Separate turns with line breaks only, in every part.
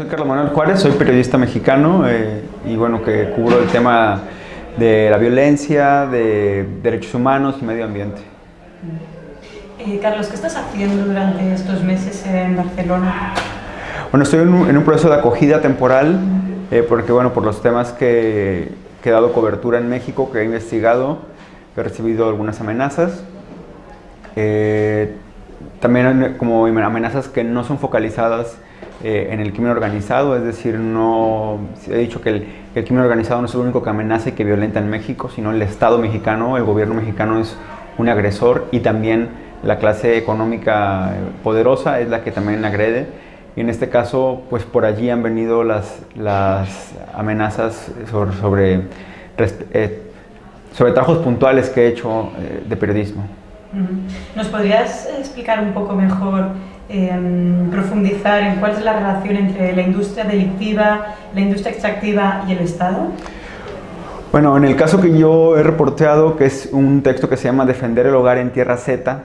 soy Carlos Manuel Juárez, soy periodista mexicano eh, y bueno, que cubro el tema de la violencia, de derechos humanos y medio ambiente.
Eh, Carlos, ¿qué estás haciendo durante estos meses en Barcelona?
Bueno, estoy en un, proceso de acogida temporal eh, porque bueno, por los temas que, que, he dado cobertura en México, que he investigado, he recibido algunas amenazas. También como amenazas que no son focalizadas eh, en el crimen organizado, es decir, no he dicho que el, crimen organizado no es el único que amenaza y que violenta en México, sino el Estado mexicano, el gobierno mexicano es un agresor y también la clase económica poderosa es la que también agrede. Y en este caso, pues por allí han venido las, las amenazas sobre, sobre, eh, puntuales que he hecho eh, de periodismo.
¿Nos podrías explicar un poco mejor Em, profundizar en cuál es la relación entre la industria delictiva, la industria extractiva y el Estado?
Bueno, en el caso que yo he reporteado, que es un texto que se llama Defender el hogar en Tierra Z,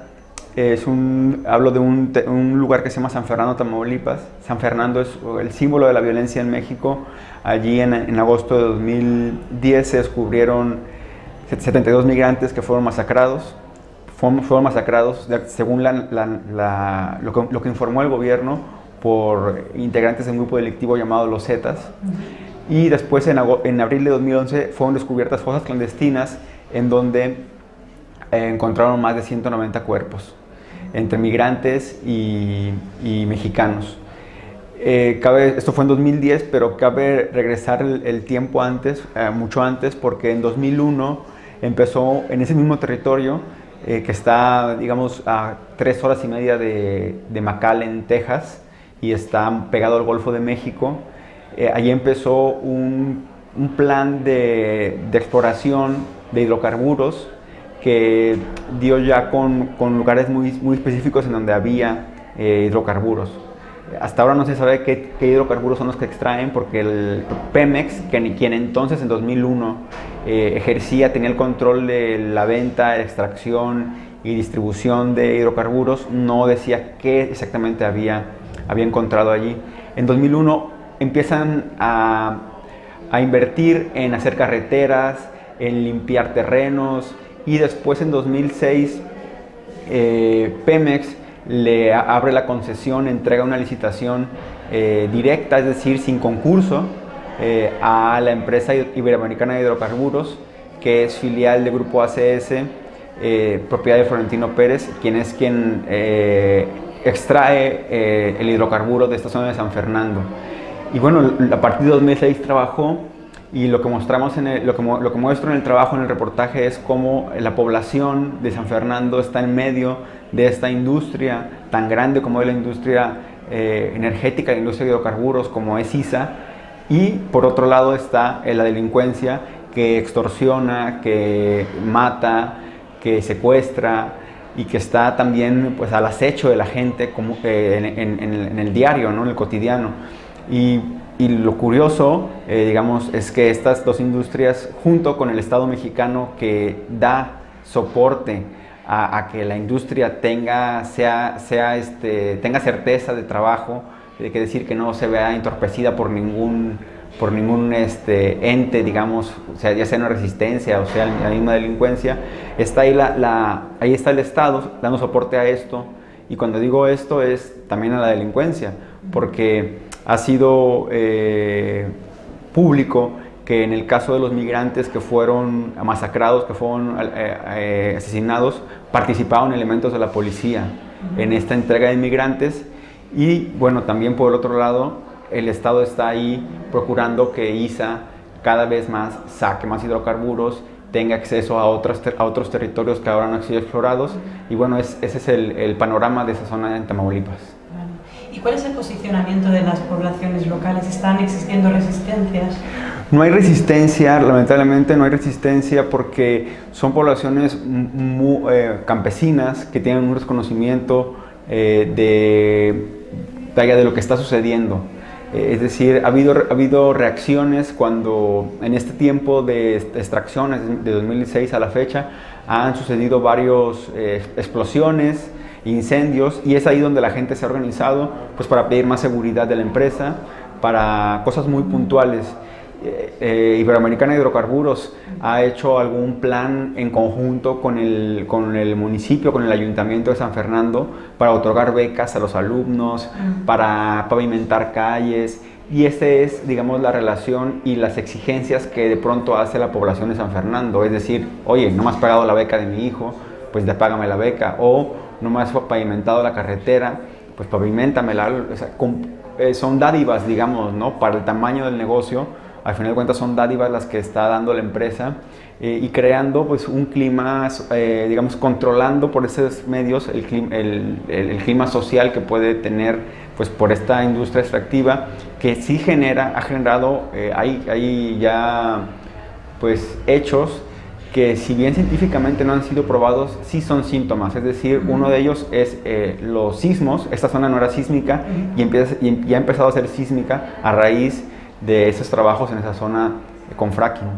es un, hablo de un, un, lugar que se llama San Fernando, Tamaulipas. San Fernando es el símbolo de la violencia en México. Allí en, en agosto de 2010 se descubrieron 72 migrantes que fueron masacrados fueron, masacrados, según lo, que, informó el gobierno, por integrantes de un grupo delictivo llamado Los Zetas. Y después, en, abril de 2011, fueron descubiertas fosas clandestinas en donde eh, encontraron más de 190 cuerpos, entre migrantes y, mexicanos. Eh, cabe, esto fue en 2010, pero cabe regresar el, tiempo antes, eh, mucho antes, porque en 2001 empezó en ese mismo territorio eh, que está, digamos, a tres horas y media de, de McAllen, Texas, y está pegado al Golfo de México. Eh, allí empezó un, un plan de, de, exploración de hidrocarburos que dio ya con, con lugares muy, muy, específicos en donde había eh, hidrocarburos. Hasta ahora no se sabe qué, hidrocarburos son los que extraen porque el Pemex, que, quien entonces en 2001 eh, ejercía, tenía el control de la venta, extracción y distribución de hidrocarburos, no decía qué exactamente había, había encontrado allí. En 2001 empiezan a, a invertir en hacer carreteras, en limpiar terrenos y después en 2006 eh, Pemex le abre la concesión, entrega una licitación eh, directa, es decir, sin concurso, eh, a la empresa Iberoamericana de Hidrocarburos, que es filial del Grupo ACS, eh, propiedad de Florentino Pérez, quien es quien extrae el hidrocarburo de esta zona de San Fernando. Y bueno, a partir de 2006 trabajó y lo que mostramos en lo, que, lo que muestro en el trabajo, en el reportaje, es cómo la población de San Fernando está en medio de esta industria tan grande como es la industria energética, la industria de hidrocarburos, como es ISA, y por otro lado está la delincuencia que extorsiona, que mata, que secuestra y que está también pues, al acecho de la gente como, en, el diario, ¿no? en el cotidiano. Y, lo curioso, eh, digamos, es que estas dos industrias, junto con el Estado mexicano que da soporte a, que la industria tenga, sea, sea este, tenga certeza de trabajo, hay que decir que no se vea entorpecida por ningún, por ningún este, ente, digamos, o sea, ya sea una resistencia o sea la misma delincuencia, está ahí, la, ahí está el Estado dando soporte a esto. Y cuando digo esto es también a la delincuencia, porque ha sido eh, público que en el caso de los migrantes que fueron masacrados, que fueron eh, eh, asesinados, participaron elementos de la policía en esta entrega de inmigrantes y bueno, también por el otro lado, el Estado está ahí procurando que ISA cada vez más saque más hidrocarburos, tenga acceso a otros, a otros territorios que ahora no han sido explorados. Y bueno, ese es el, panorama de esa zona en Tamaulipas.
¿Y cuál es el posicionamiento de las poblaciones locales? ¿Están existiendo resistencias?
No hay resistencia, lamentablemente no hay resistencia porque son poblaciones muy, eh, campesinas que tienen un desconocimiento eh, de de lo que está sucediendo. Eh, es decir, ha habido, ha habido reacciones cuando en este tiempo de extracciones de 2006 a la fecha han sucedido varias eh, explosiones, incendios y es ahí donde la gente se ha organizado pues, para pedir más seguridad de la empresa, para cosas muy puntuales. Eh, eh, Iberoamericana Hidrocarburos ha hecho algún plan en conjunto con el, con el municipio, con el ayuntamiento de San Fernando, para otorgar becas a los alumnos, para pavimentar calles, y esta es, digamos, la relación y las exigencias que de pronto hace la población de San Fernando. Es decir, oye, no me has pagado la beca de mi hijo, pues ya págame la beca. O no me has pavimentado la carretera, pues pavimentamela. O eh, son dádivas, digamos, ¿no? Para el tamaño del negocio. Al final de cuentas son dádivas las que está dando la empresa eh, y creando pues un clima, eh, digamos, controlando por esos medios el clima, el, el clima social que puede tener pues por esta industria extractiva que sí genera, ha generado, eh, hay, ya pues hechos que si bien científicamente no han sido probados, sí son síntomas. Es decir, uno de ellos es eh, los sismos. Esta zona no era sísmica y, empieza, y, ha empezado a ser sísmica a raíz de esos trabajos en esa zona con fracking.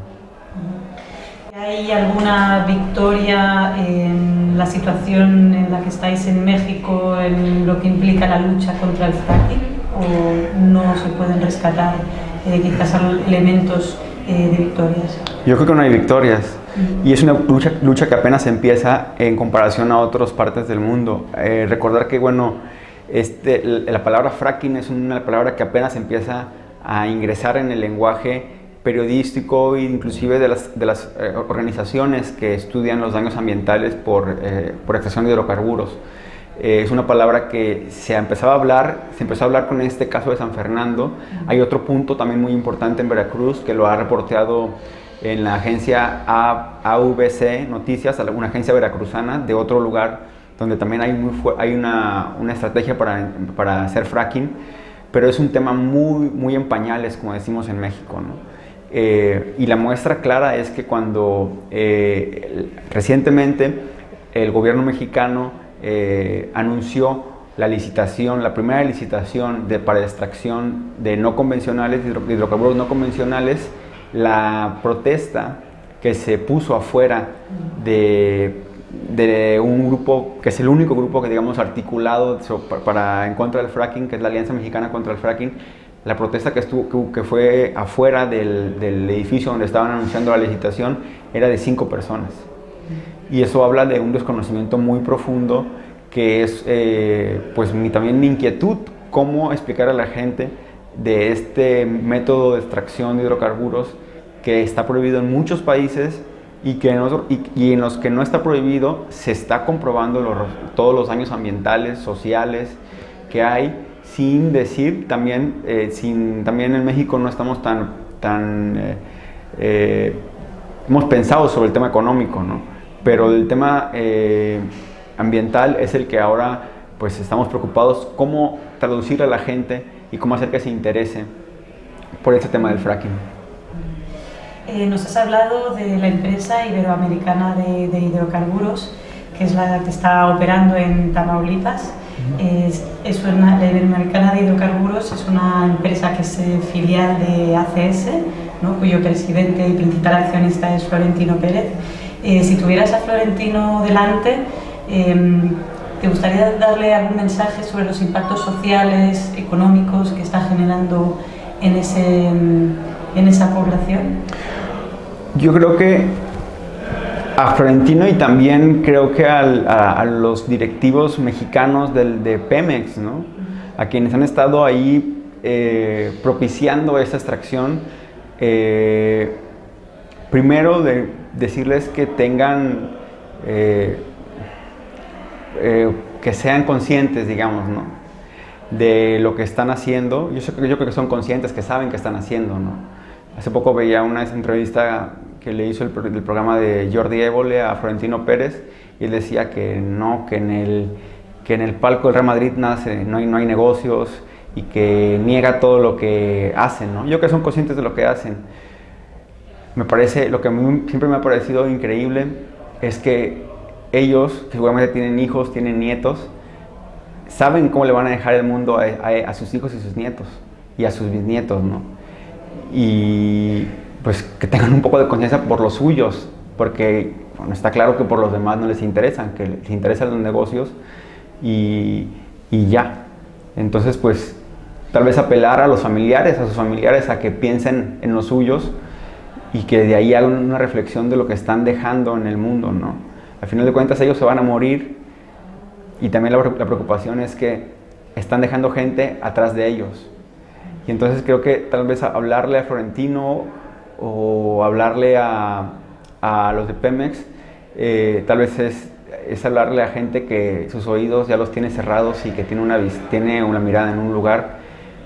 ¿Hay alguna victoria en la situación en la que estáis en México en lo que implica la lucha contra el fracking? o no se pueden rescatar eh, quizás elementos eh, de victorias?
Yo creo que no hay victorias. Y es una lucha, lucha, que apenas empieza en comparación a otras partes del mundo. Eh, recordar que, bueno, este, la palabra fracking es una palabra que apenas empieza a ingresar en el lenguaje periodístico e inclusive de las, de las organizaciones que estudian los daños ambientales por, por extracción de hidrocarburos. Eh, es una palabra que se empezaba a hablar, se empezó a hablar con este caso de San Fernando. Hay otro punto también muy importante en Veracruz que lo ha reporteado en la agencia AVC Noticias, una agencia veracruzana de otro lugar donde también hay, muy hay una, una, estrategia para, para, hacer fracking, pero es un tema muy, muy en pañales, como decimos en México. ¿no? Eh, y la muestra clara es que cuando eh, recientemente el gobierno mexicano eh, anunció la licitación, la primera licitación de, para extracción de no convencionales, hidrocarburos no convencionales, la protesta que se puso afuera de, de, un grupo, que es el único grupo que digamos articulado para, en contra del fracking, que es la Alianza Mexicana contra el Fracking, la protesta que, estuvo, que, fue afuera del, del edificio donde estaban anunciando la licitación era de cinco personas. Y eso habla de un desconocimiento muy profundo que es eh, pues mi, también mi inquietud cómo explicar a la gente de este método de extracción de hidrocarburos que está prohibido en muchos países y, que en y, en los que no está prohibido se está comprobando todos los daños ambientales, sociales que hay sin decir también, eh, sin, también en México no estamos tan, tan eh, hemos pensado sobre el tema económico, ¿no? pero el tema eh, ambiental es el que ahora pues estamos preocupados cómo traducir a la gente y cómo hacer que se interese por este tema del fracking.
Eh, nos has hablado de la empresa iberoamericana de, hidrocarburos, que es la que está operando en Tamaulipas. es, una, la Iberoamericana de Hidrocarburos es una empresa que es eh, filial de ACS, cuyo presidente y principal accionista es Florentino Pérez. Eh, si tuvieras a Florentino delante, em, ¿te gustaría darle algún mensaje sobre los impactos sociales, económicos que está generando en, ese, en esa población?
Yo creo que a Florentino y también creo que a, los directivos mexicanos del, de Pemex, ¿no? a quienes han estado ahí eh, propiciando esa extracción, eh, primero de decirles que tengan, eh, eh, que sean conscientes, digamos, ¿no? de lo que están haciendo. Yo, yo creo que son conscientes, que saben que están haciendo. ¿no? Hace poco veía una entrevista que le hizo el, programa de Jordi Évole a Florentino Pérez y él decía que no, que en el, que en el palco del Real Madrid nace, no, hay, no hay negocios y que niega todo lo que hacen. ¿no? Yo creo que son conscientes de lo que hacen. Me parece, lo que siempre me ha parecido increíble es que ellos, que seguramente tienen hijos, tienen nietos, saben cómo le van a dejar el mundo a, sus hijos y sus nietos y a sus bisnietos, ¿no? Y pues que tengan un poco de conciencia por los suyos, porque bueno, está claro que por los demás no les interesan, que les interesan los negocios y, y ya. Entonces, pues tal vez apelar a los familiares, a sus familiares, a que piensen en los suyos y que de ahí hagan una reflexión de lo que están dejando en el mundo, ¿no? Al final de cuentas ellos se van a morir y también la, preocupación es que están dejando gente atrás de ellos. Y entonces creo que tal vez hablarle a Florentino o hablarle a, a los de Pemex, eh, tal vez es, es, hablarle a gente que sus oídos ya los tiene cerrados y que tiene una, tiene una mirada en un lugar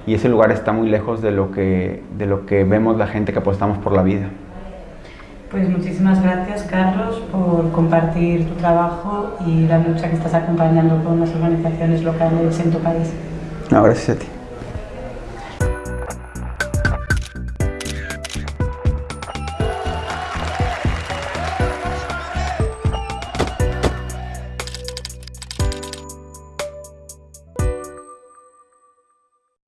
y ese lugar está muy lejos de lo que, de lo que vemos la gente que apostamos por la vida.
Pues muchísimas gracias Carlos por compartir tu trabajo y la lucha que estás acompañando con las organizaciones locales en tu país.
No, gracias a ti.